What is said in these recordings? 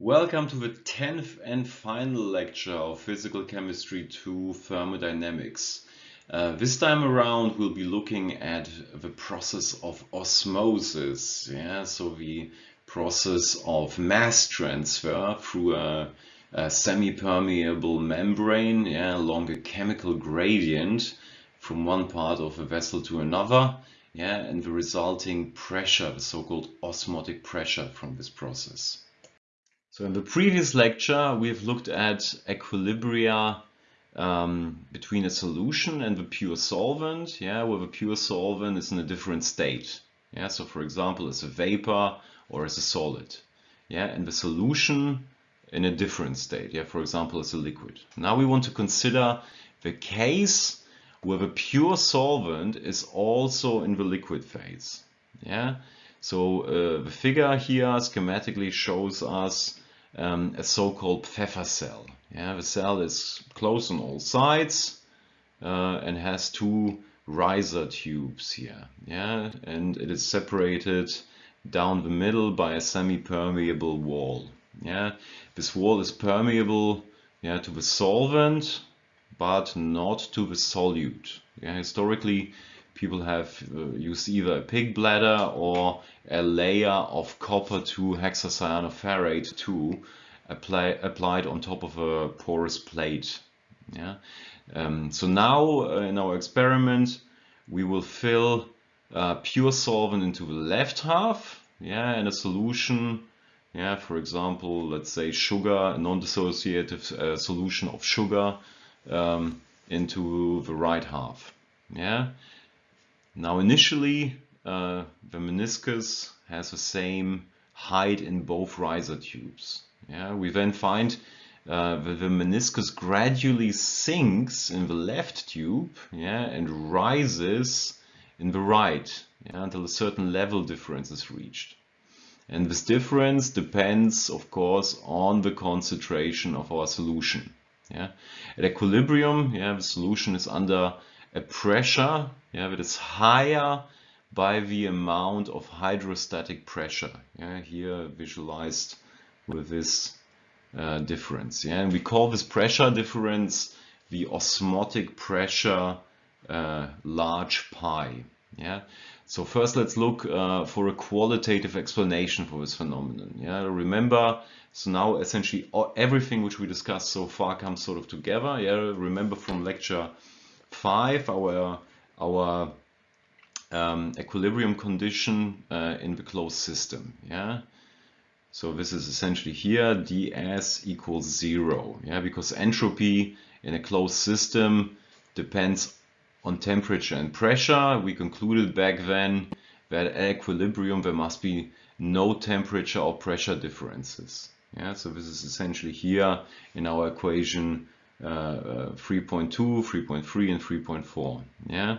Welcome to the 10th and final lecture of Physical Chemistry 2 Thermodynamics. Uh, this time around we'll be looking at the process of osmosis, yeah? so the process of mass transfer through a, a semi-permeable membrane yeah, along a chemical gradient from one part of a vessel to another yeah, and the resulting pressure, the so-called osmotic pressure from this process. So in the previous lecture, we've looked at equilibria um, between a solution and the pure solvent, yeah, where the pure solvent is in a different state. Yeah, so for example, as a vapor or as a solid. Yeah, and the solution in a different state, yeah, for example, as a liquid. Now we want to consider the case where the pure solvent is also in the liquid phase. Yeah, so uh, the figure here schematically shows us um, a so-called Pfeffer cell. Yeah, the cell is closed on all sides uh, and has two riser tubes here. Yeah, and it is separated down the middle by a semi-permeable wall. Yeah, this wall is permeable yeah, to the solvent, but not to the solute. Yeah, historically, people have uh, used either a pig bladder or a layer of copper 2 hexacyanoferrate 2 apply, applied on top of a porous plate. Yeah. Um, so now uh, in our experiment we will fill uh, pure solvent into the left half yeah, and a solution yeah, for example, let's say sugar, a non-dissociative uh, solution of sugar um, into the right half. Yeah, now initially uh, the meniscus has the same height in both riser tubes. Yeah, we then find uh, the meniscus gradually sinks in the left tube yeah, and rises in the right yeah, until a certain level difference is reached. And this difference depends, of course, on the concentration of our solution. Yeah. At equilibrium, yeah, the solution is under a pressure yeah, that is higher by the amount of hydrostatic pressure. Yeah, here visualized with this uh, difference. Yeah, and we call this pressure difference the osmotic pressure uh, large pi. Yeah. So first let's look uh, for a qualitative explanation for this phenomenon. Yeah. Remember, so now essentially everything which we discussed so far comes sort of together. Yeah. Remember from lecture five, our our um, equilibrium condition uh, in the closed system. Yeah. So this is essentially here ds equals zero. Yeah, because entropy in a closed system depends on temperature and pressure. We concluded back then that at equilibrium there must be no temperature or pressure differences. Yeah, so this is essentially here in our equation 3.2, 3.3 and 3.4. Yeah.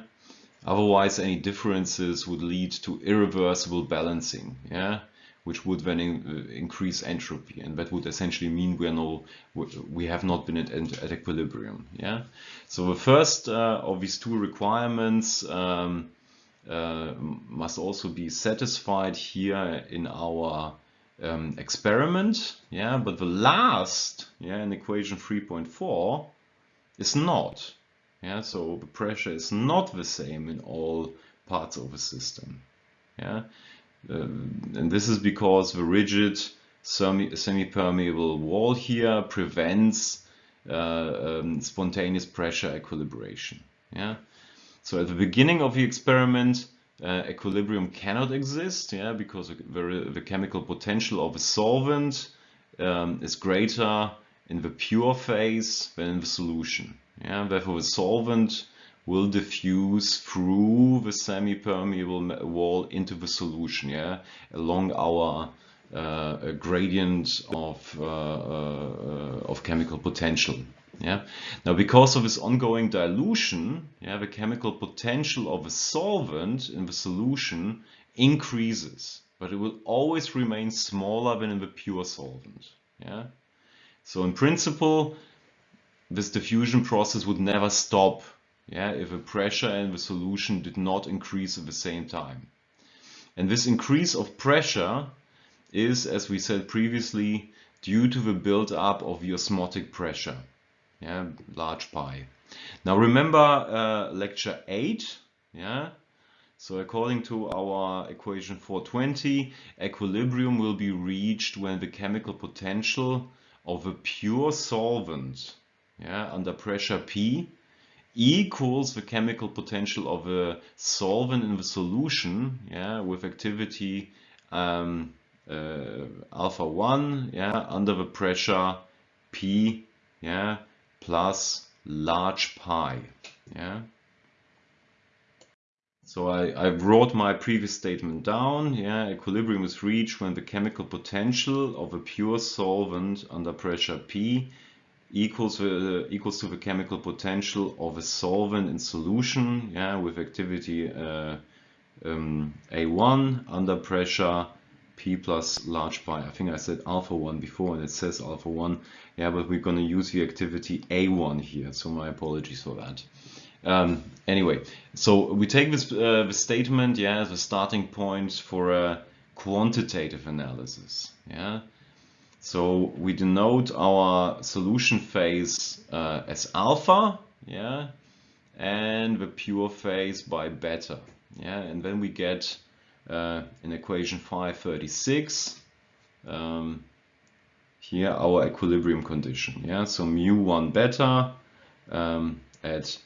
Otherwise, any differences would lead to irreversible balancing, yeah, which would then in, uh, increase entropy, and that would essentially mean we are no, we have not been at, at equilibrium, yeah. So the first uh, of these two requirements um, uh, must also be satisfied here in our um, experiment, yeah. But the last, yeah, in equation 3.4 is not. Yeah, so the pressure is not the same in all parts of the system. Yeah, um, and this is because the rigid semi-permeable wall here prevents uh, um, spontaneous pressure equilibration. Yeah, so at the beginning of the experiment, uh, equilibrium cannot exist. Yeah, because the, the chemical potential of a solvent um, is greater in the pure phase than in the solution. Yeah, therefore the solvent will diffuse through the semi-permeable wall into the solution, yeah, along our uh, gradient of, uh, uh, of chemical potential. Yeah. Now, because of this ongoing dilution, yeah, the chemical potential of a solvent in the solution increases, but it will always remain smaller than in the pure solvent. Yeah. So in principle, this diffusion process would never stop yeah, if the pressure in the solution did not increase at the same time. And this increase of pressure is, as we said previously, due to the build-up of the osmotic pressure, yeah, large pi. Now remember uh, lecture 8, yeah, so according to our equation 420, equilibrium will be reached when the chemical potential of a pure solvent yeah, under pressure P equals the chemical potential of a solvent in the solution yeah, with activity um, uh, alpha 1 yeah, under the pressure P yeah, plus large pi. Yeah. So I, I wrote my previous statement down. Yeah, equilibrium is reached when the chemical potential of a pure solvent under pressure P equals uh, equals to the chemical potential of a solvent in solution. Yeah, with activity uh, um, A1 under pressure P plus large pi. I think I said alpha 1 before and it says alpha 1. Yeah, but we're going to use the activity A1 here. So my apologies for that. Um, anyway, so we take this uh, the statement, yeah, as a starting point for a quantitative analysis, yeah. So we denote our solution phase uh, as alpha, yeah, and the pure phase by beta, yeah, and then we get uh, in equation 536 um, here our equilibrium condition, yeah. So mu one beta um, at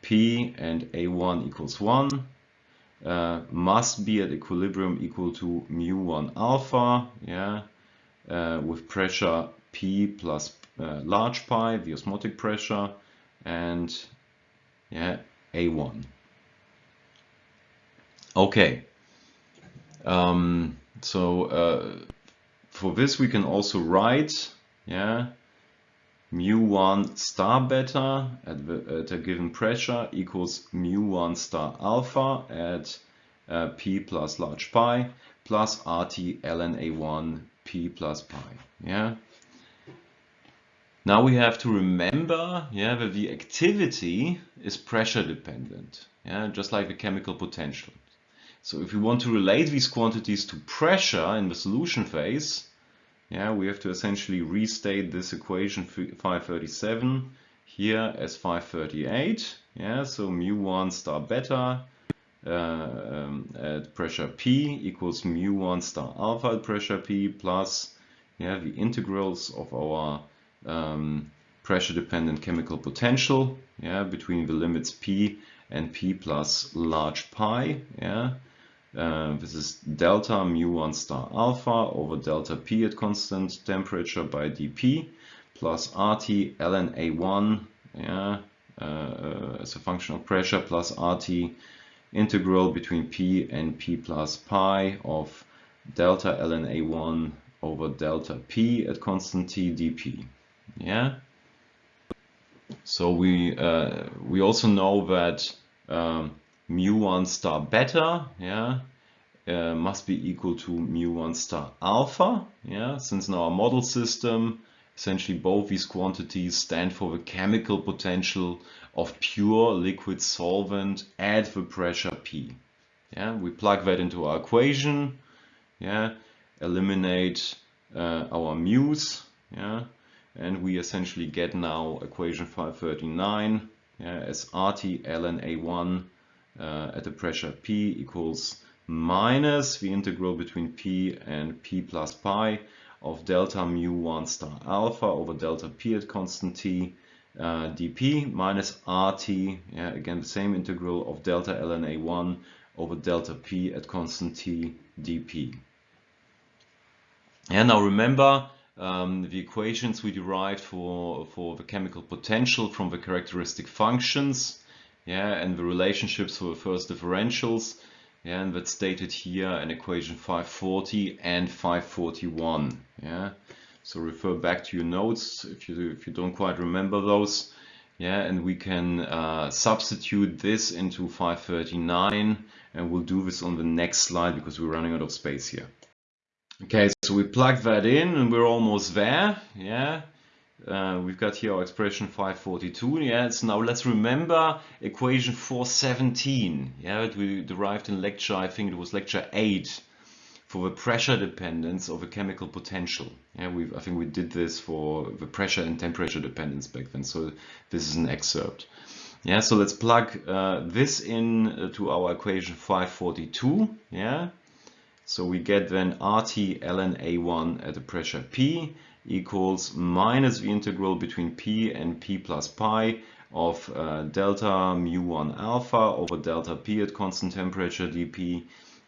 P and A1 equals 1 uh, must be at equilibrium equal to mu1 alpha, yeah, uh, with pressure P plus uh, large pi, the osmotic pressure, and yeah, A1. Okay, um, so uh, for this we can also write, yeah, mu1 star beta at, the, at a given pressure equals mu1 star alpha at uh, p plus large pi plus RT ln A1 p plus pi. Yeah. Now we have to remember yeah, that the activity is pressure dependent, yeah, just like the chemical potential. So if we want to relate these quantities to pressure in the solution phase, yeah, we have to essentially restate this equation 537 here as 538. Yeah, so mu1 star beta uh, um, at pressure P equals mu1 star alpha at pressure P plus yeah, the integrals of our um, pressure dependent chemical potential yeah, between the limits P and P plus large pi. Yeah. Uh, this is delta mu1 star alpha over delta p at constant temperature by dp plus rt ln a1 yeah, uh, uh, as a function of pressure plus rt integral between p and p plus pi of delta ln a1 over delta p at constant t dp. Yeah. So we uh, we also know that um, mu1 star beta, yeah, uh, must be equal to mu1 star alpha, yeah, since in our model system, essentially both these quantities stand for the chemical potential of pure liquid solvent at the pressure P. Yeah, we plug that into our equation, yeah, eliminate uh, our mu's, yeah, and we essentially get now equation 539 yeah, as RT ln A1 uh, at the pressure P equals minus the integral between P and P plus pi of delta mu 1 star alpha over delta P at constant T uh, dP minus RT, yeah, again the same integral of delta ln A1 over delta P at constant T dP. And now remember um, the equations we derived for, for the chemical potential from the characteristic functions yeah, and the relationships for the first differentials. Yeah, and that's stated here in equation 540 and 541. Yeah, so refer back to your notes if you if you don't quite remember those. Yeah, and we can uh, substitute this into 539, and we'll do this on the next slide because we're running out of space here. Okay, so we plug that in and we're almost there. Yeah, uh, we've got here our expression 542. Yeah, so now let's remember equation 417. Yeah, that we derived in lecture, I think it was lecture 8 for the pressure dependence of a chemical potential. Yeah, we I think we did this for the pressure and temperature dependence back then. So this is an excerpt. Yeah, so let's plug uh, this in uh, to our equation 542. Yeah, so we get then RT ln A1 at a pressure P equals minus the integral between P and P plus pi of uh, delta mu1 alpha over delta P at constant temperature dP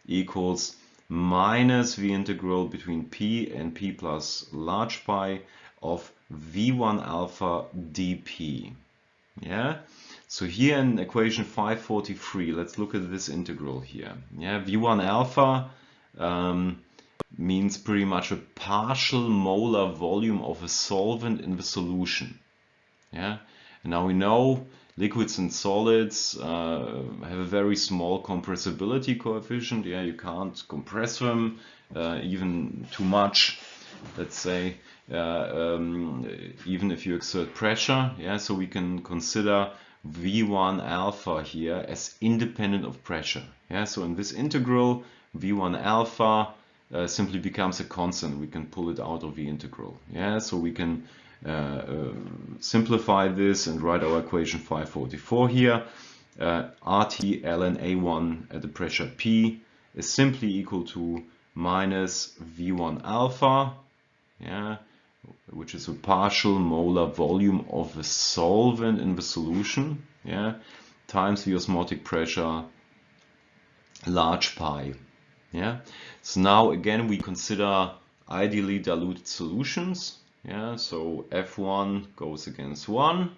equals minus the integral between P and P plus large pi of V1 alpha dP. Yeah. So here in equation 543, let's look at this integral here. Yeah, V1 alpha um, means pretty much a partial molar volume of a solvent in the solution. Yeah, and now we know liquids and solids uh, have a very small compressibility coefficient. Yeah, you can't compress them uh, even too much. Let's say uh, um, even if you exert pressure. Yeah, so we can consider V1 alpha here as independent of pressure. Yeah, so in this integral, V1 alpha uh, simply becomes a constant. We can pull it out of the integral. Yeah, so we can uh, uh, simplify this and write our equation 544 here. Uh, RT ln A1 at the pressure P is simply equal to minus V1 alpha, yeah, which is a partial molar volume of the solvent in the solution, yeah, times the osmotic pressure large pi. Yeah. So now again we consider ideally diluted solutions. Yeah. So F1 goes against 1.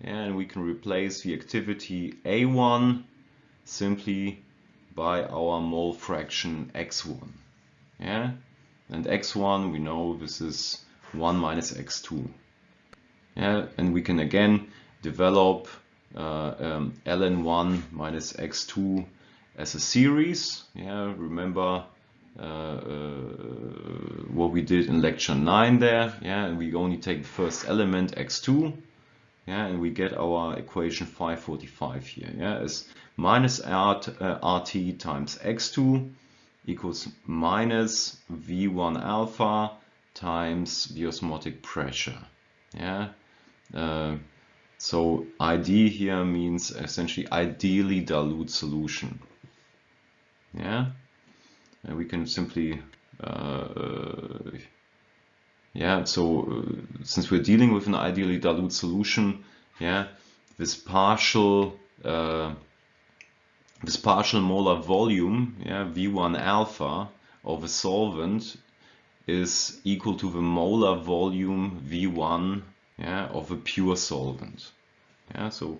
And we can replace the activity A1 simply by our mole fraction x1. Yeah. And x1 we know this is 1 minus x2. Yeah, and we can again develop uh, um, ln1 minus x2 as a series. Yeah, remember uh, uh, what we did in lecture 9 there. Yeah, and we only take the first element x2. Yeah, and we get our equation 545 here. Yeah, as minus RT, uh, RT times x2 equals minus V1 alpha times the osmotic pressure. Yeah. Uh, so ID here means essentially ideally dilute solution yeah? And we can simply uh, yeah so uh, since we're dealing with an ideally dilute solution yeah this partial uh, this partial molar volume yeah v1 alpha of a solvent is equal to the molar volume v1 yeah of a pure solvent. Yeah so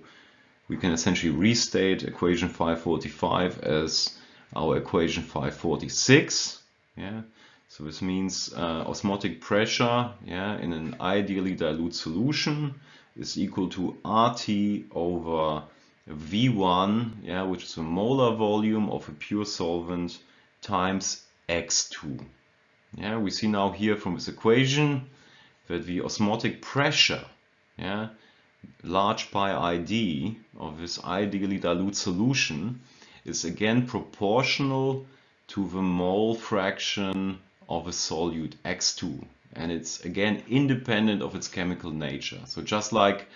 we can essentially restate equation 545 as our equation 546. Yeah, so this means uh, osmotic pressure yeah, in an ideally dilute solution is equal to RT over V1, yeah, which is a molar volume of a pure solvent times X2. Yeah, we see now here from this equation that the osmotic pressure, yeah, large pi ID of this ideally dilute solution is again proportional to the mole fraction of a solute x2 and it's again independent of its chemical nature. So just like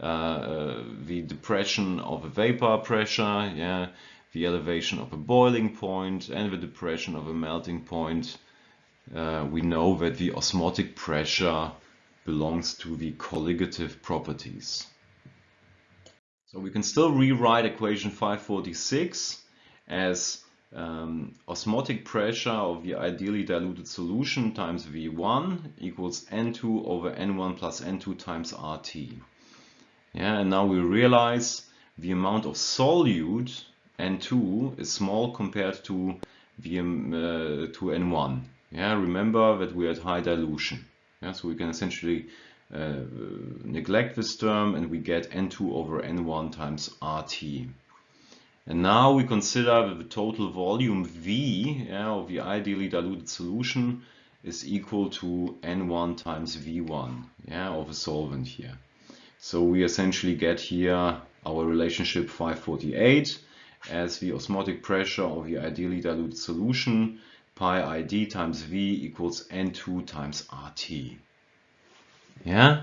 uh, uh, the depression of a vapor pressure yeah the elevation of a boiling point and the depression of a melting point uh, we know that the osmotic pressure belongs to the colligative properties so we can still rewrite equation 546 as um, osmotic pressure of the ideally diluted solution times V1 equals N2 over N1 plus N2 times RT. Yeah, and now we realize the amount of solute N2 is small compared to um, uh, to N1. Yeah, remember that we are at high dilution. Yeah, so we can essentially uh, neglect this term and we get N2 over N1 times RT. And now we consider that the total volume V yeah, of the ideally diluted solution is equal to N1 times V1 yeah, of a solvent here. So we essentially get here our relationship 548 as the osmotic pressure of the ideally diluted solution pi ID times V equals N2 times RT. Yeah,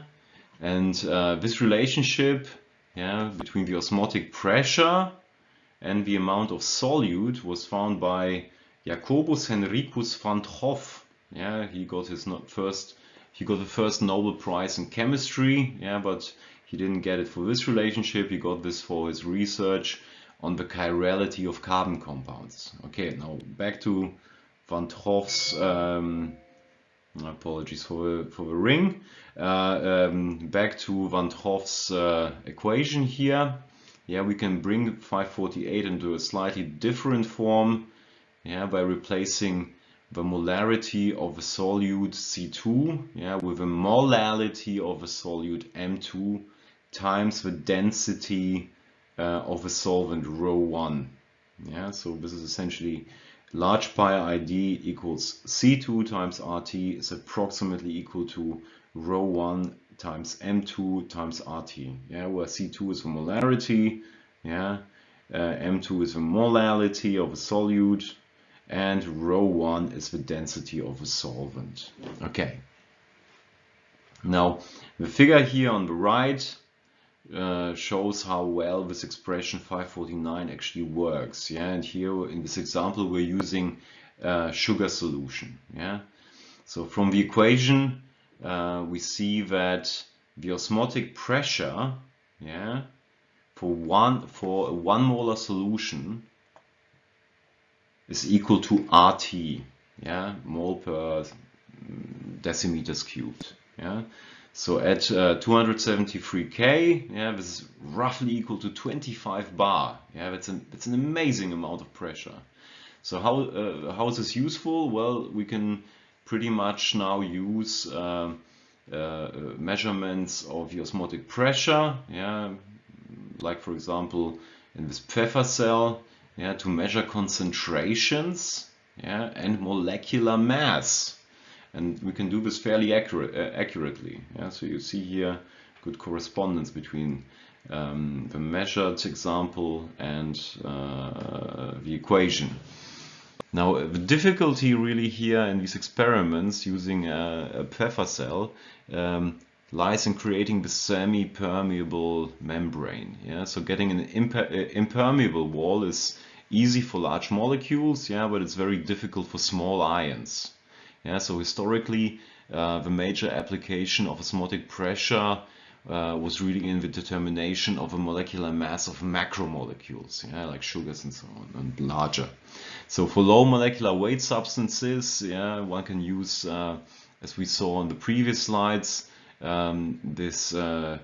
and uh, this relationship yeah, between the osmotic pressure and the amount of solute was found by Jacobus Henricus van 't Hoff. Yeah, he got his first he got the first Nobel Prize in chemistry. Yeah, but he didn't get it for this relationship. He got this for his research on the chirality of carbon compounds. Okay, now back to Van 't Hoff's. Um, apologies for for the ring. Uh, um, back to Van 't Hoff's uh, equation here. Yeah, we can bring 548 into a slightly different form yeah, by replacing the molarity of a solute C2 yeah, with a molality of a solute M2 times the density uh, of a solvent rho 1. Yeah, so this is essentially large pi ID equals C2 times RT is approximately equal to rho 1 times M2 times RT. Yeah, where C2 is the molarity, yeah, uh, M2 is the molality of a solute, and rho 1 is the density of a solvent. Okay. Now, the figure here on the right uh, shows how well this expression 549 actually works. Yeah, and here in this example we're using uh, sugar solution. Yeah, so from the equation uh, we see that the osmotic pressure, yeah, for one for a one molar solution is equal to RT, yeah, mole per decimeters cubed. Yeah, so at uh, 273k, yeah, this is roughly equal to 25 bar. Yeah, that's an that's an amazing amount of pressure. So how uh, how is this useful? Well, we can pretty much now use uh, uh measurements of the osmotic pressure. Yeah, like for example in this Pfeffer cell. Yeah, to measure concentrations. Yeah, and molecular mass and we can do this fairly accurate, uh, accurately. Yeah? So you see here good correspondence between um, the measured example and uh, the equation. Now the difficulty really here in these experiments using a, a Pfeffer cell um, lies in creating the semi-permeable membrane. Yeah, so getting an imper uh, impermeable wall is easy for large molecules, yeah, but it's very difficult for small ions. Yeah, so historically, uh, the major application of osmotic pressure uh, was really in the determination of a molecular mass of macromolecules, yeah, like sugars and so on, and larger. So for low molecular weight substances, yeah, one can use, uh, as we saw on the previous slides, um, this uh,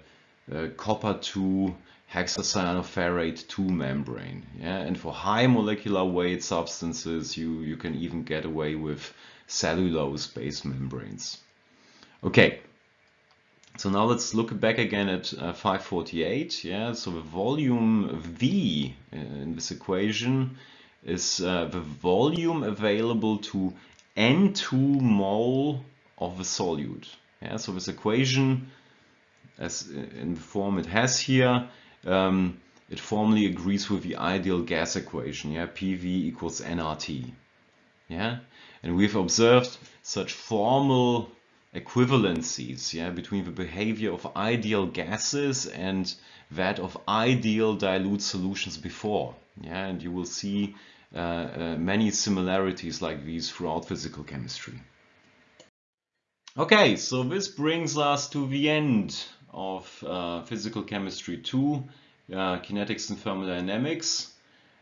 uh, copper 2 hexacyanoferrate 2 membrane. Yeah? And for high molecular weight substances, you, you can even get away with cellulose-based membranes. Okay, so now let's look back again at uh, 548. Yeah, so the volume V uh, in this equation is uh, the volume available to N2 mole of the solute. Yeah, so this equation, as uh, in the form it has here, um, it formally agrees with the ideal gas equation. Yeah, PV equals nRT. Yeah, and we've observed such formal equivalencies yeah, between the behavior of ideal gases and that of ideal dilute solutions before. Yeah, and you will see uh, uh, many similarities like these throughout physical chemistry. Okay, so this brings us to the end of uh, Physical Chemistry 2, uh, Kinetics and Thermodynamics.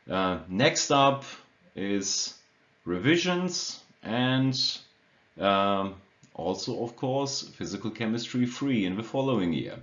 Uh, next up is revisions and um, also of course physical chemistry 3 in the following year.